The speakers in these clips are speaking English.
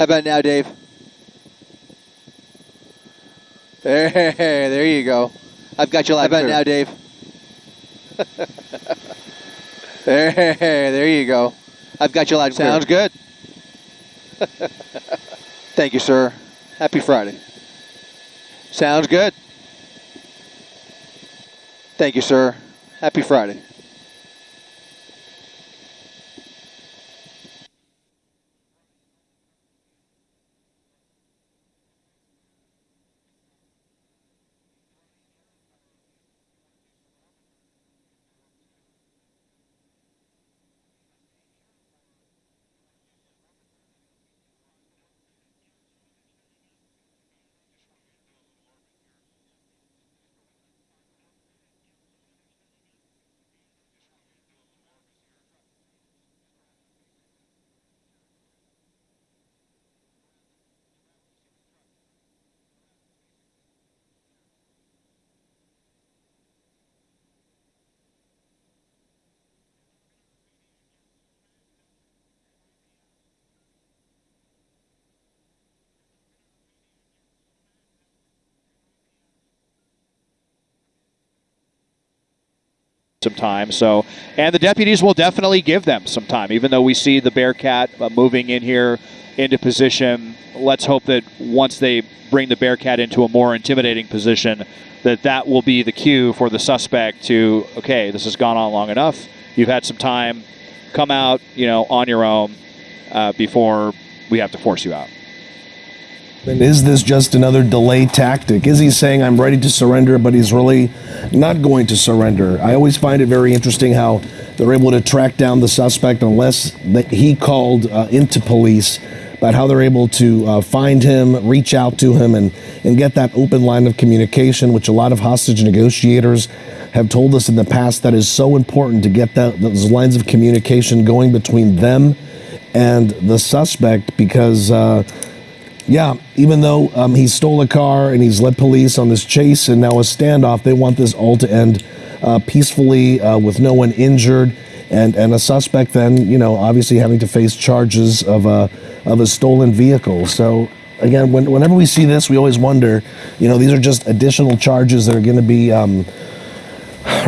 How about now, Dave? There, there you go. I've got you live. How about now, Dave? there, there you go. I've got you live. Sounds good. Thank you, sir. Happy Friday. Sounds good. Thank you, sir. Happy Friday. Some time. So, and the deputies will definitely give them some time, even though we see the Bearcat uh, moving in here into position. Let's hope that once they bring the Bearcat into a more intimidating position, that that will be the cue for the suspect to, okay, this has gone on long enough. You've had some time. Come out, you know, on your own uh, before we have to force you out. Is this just another delay tactic? Is he saying I'm ready to surrender, but he's really not going to surrender? I always find it very interesting how they're able to track down the suspect unless he called uh, into police, but how they're able to uh, find him, reach out to him, and, and get that open line of communication, which a lot of hostage negotiators have told us in the past that is so important to get that, those lines of communication going between them and the suspect because. Uh, yeah, even though um, he stole a car and he's led police on this chase and now a standoff, they want this all to end uh, peacefully uh, with no one injured and, and a suspect then, you know, obviously having to face charges of a, of a stolen vehicle. So, again, when, whenever we see this, we always wonder, you know, these are just additional charges that are going to be um,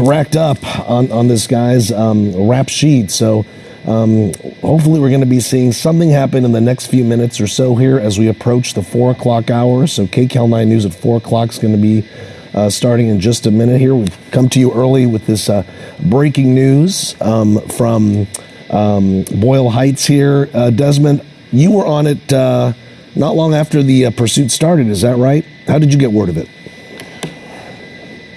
racked up on, on this guy's um, rap sheet. So, um, hopefully, we're going to be seeing something happen in the next few minutes or so here as we approach the 4 o'clock hour. So, KCAL 9 News at 4 o'clock is going to be uh, starting in just a minute here. We've come to you early with this uh, breaking news um, from um, Boyle Heights here. Uh, Desmond, you were on it uh, not long after the uh, pursuit started, is that right? How did you get word of it?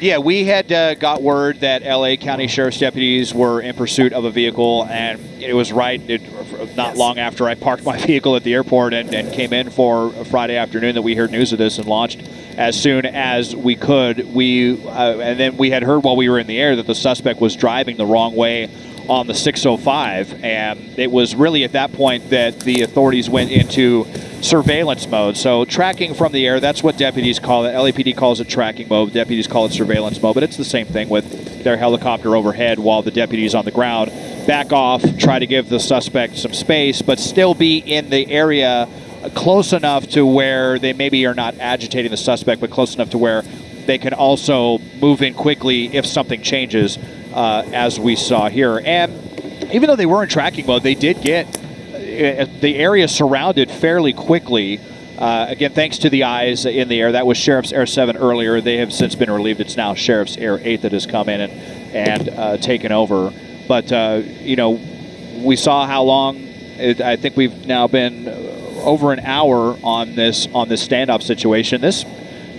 Yeah, we had uh, got word that LA County Sheriff's deputies were in pursuit of a vehicle, and it was right it, not long after I parked my vehicle at the airport and, and came in for Friday afternoon that we heard news of this and launched as soon as we could. We uh, and then we had heard while we were in the air that the suspect was driving the wrong way on the 605, and it was really at that point that the authorities went into surveillance mode. So tracking from the air, that's what deputies call it. LAPD calls it tracking mode. Deputies call it surveillance mode, but it's the same thing with their helicopter overhead while the deputies on the ground back off, try to give the suspect some space, but still be in the area close enough to where they maybe are not agitating the suspect, but close enough to where they can also move in quickly if something changes, uh, as we saw here. And even though they were in tracking mode, they did get uh, the area surrounded fairly quickly. Uh, again, thanks to the eyes in the air. That was Sheriff's Air 7 earlier. They have since been relieved. It's now Sheriff's Air 8 that has come in and, and uh, taken over. But, uh, you know, we saw how long, it, I think we've now been over an hour on this on this standoff situation. This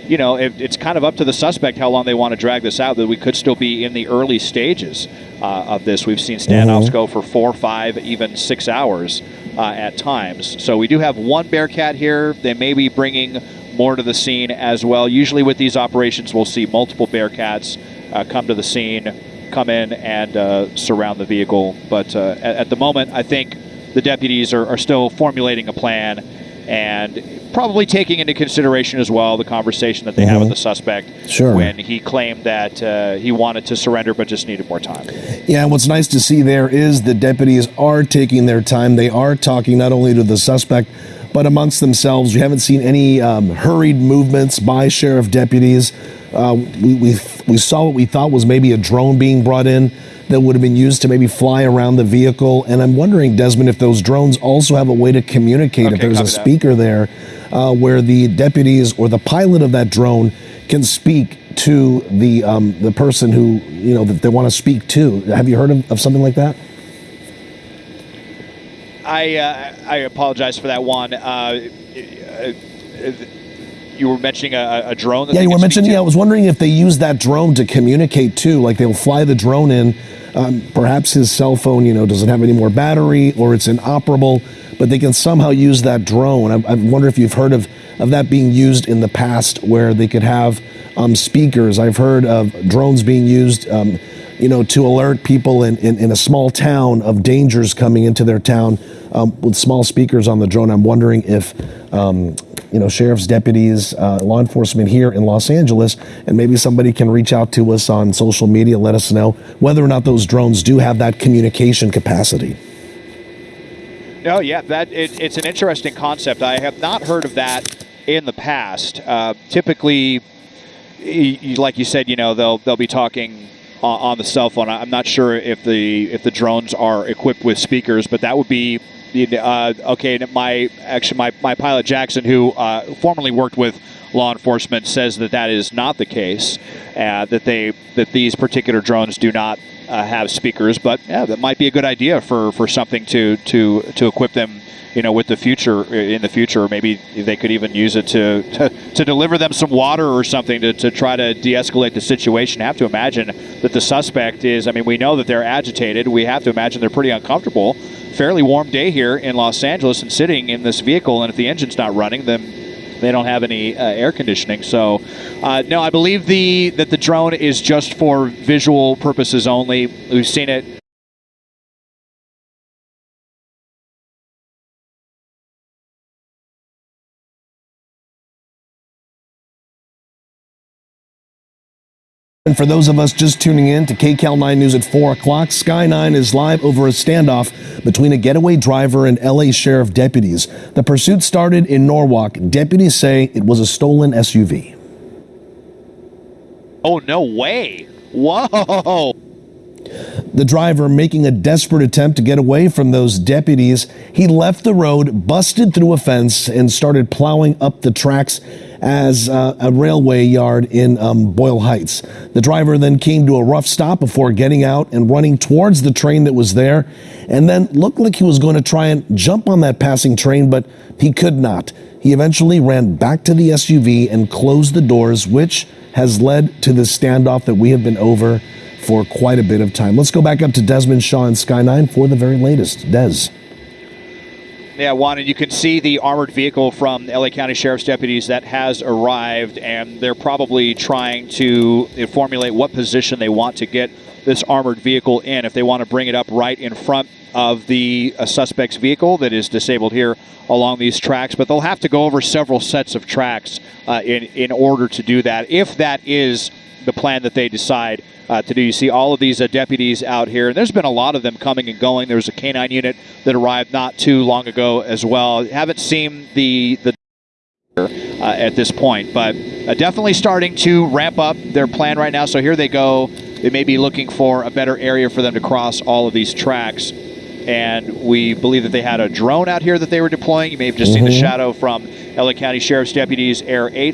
you know, it, it's kind of up to the suspect how long they want to drag this out. That we could still be in the early stages uh, of this. We've seen standoffs mm-hmm. go for four, five, even six hours uh, at times. So we do have one Bearcat here. They may be bringing more to the scene as well. Usually with these operations, we'll see multiple Bearcats uh, come to the scene, come in and uh, surround the vehicle. But uh, at, at, the moment, I think the deputies are, are still formulating a plan and probably taking into consideration as well the conversation that they mm-hmm. have with mm-hmm. the suspect sure. when he claimed that uh, he wanted to surrender but just needed more time. Yeah, and what's nice to see there is the deputies are taking their time. They are talking not only to the suspect but amongst themselves. We haven't seen any um, hurried movements by sheriff deputies. Uh, we, we, we saw what we thought was maybe a drone being brought in that would have been used to maybe fly around the vehicle. And I'm wondering, Desmond, if those drones also have a way to communicate, Okay, if there's a copy that. speaker there uh, where the deputies or the pilot of that drone can speak to the um, the person who you know that they want to speak to. Have you heard of, of something like that? I uh, I apologize for that one. Uh, uh, you were mentioning a, a drone. That Yeah, you were mentioning. Yeah, I was wondering if they use that drone to communicate too. Like they'll fly the drone in. Um, perhaps his cell phone, you know, doesn't have any more battery or it's inoperable, but they can somehow use that drone. I, I wonder if you've heard of of that being used in the past, where they could have um, speakers. I've heard of drones being used. Um, you know, to alert people in, in, in a small town of dangers coming into their town um, with small speakers on the drone. I'm wondering if, um, you know, sheriff's deputies, uh, law enforcement here in Los Angeles, and maybe somebody can reach out to us on social media, let us know whether or not those drones do have that communication capacity. No, yeah, that it, it's an interesting concept. I have not heard of that in the past. Uh, typically, like you said, you know, they'll they'll be talking on, on the cell phone. I'm not sure if the if the drones are equipped with speakers, but that would be. Uh, okay, my actually my, my pilot Jackson, who uh, formerly worked with law enforcement, says that that is not the case. Uh, that they that these particular drones do not uh, have speakers, but yeah, that might be a good idea for, for something to, to to equip them, you know, with the future in the future. Maybe they could even use it to to, to deliver them some water or something to, to try to de-escalate the situation. I have to imagine that the suspect is. I mean, we know that they're agitated. We have to imagine they're pretty uncomfortable. Fairly warm day here in Los Angeles, and sitting in this vehicle, and if the engine's not running, then they don't have any uh, air conditioning. So, uh, no, I believe the that the drone is just for visual purposes only. We've seen it. And for those of us just tuning in to KCAL 9 News at 4 o'clock, Sky 9 is live over a standoff between a getaway driver and LA Sheriff deputies. The pursuit started in Norwalk. Deputies say it was a stolen SUV. Oh no way! Whoa! The driver, making a desperate attempt to get away from those deputies, he left the road, busted through a fence, and started plowing up the tracks as uh, a railway yard in um, Boyle Heights. The driver then came to a rough stop before getting out and running towards the train that was there, and then looked like he was going to try and jump on that passing train, but he could not. He eventually ran back to the SUV and closed the doors, which has led to the standoff that we have been over for quite a bit of time. Let's go back up to Desmond Shaw and Sky 9 for the very latest. Des. Yeah, Juan, and you can see the armored vehicle from LA County Sheriff's deputies that has arrived, and they're probably trying to formulate what position they want to get this armored vehicle in. If they want to bring it up right in front of the uh, suspect's vehicle that is disabled here along these tracks, but they'll have to go over several sets of tracks uh, in in order to do that. If that is the plan that they decide uh, to do. You see all of these uh, deputies out here, and there's been a lot of them coming and going. There was a canine unit that arrived not too long ago as well. Haven't seen the the uh, at this point, but uh, definitely starting to ramp up their plan right now. So here they go. They may be looking for a better area for them to cross all of these tracks. And we believe that they had a drone out here that they were deploying. You may have just seen the shadow from LA County Sheriff's deputies, Air 8.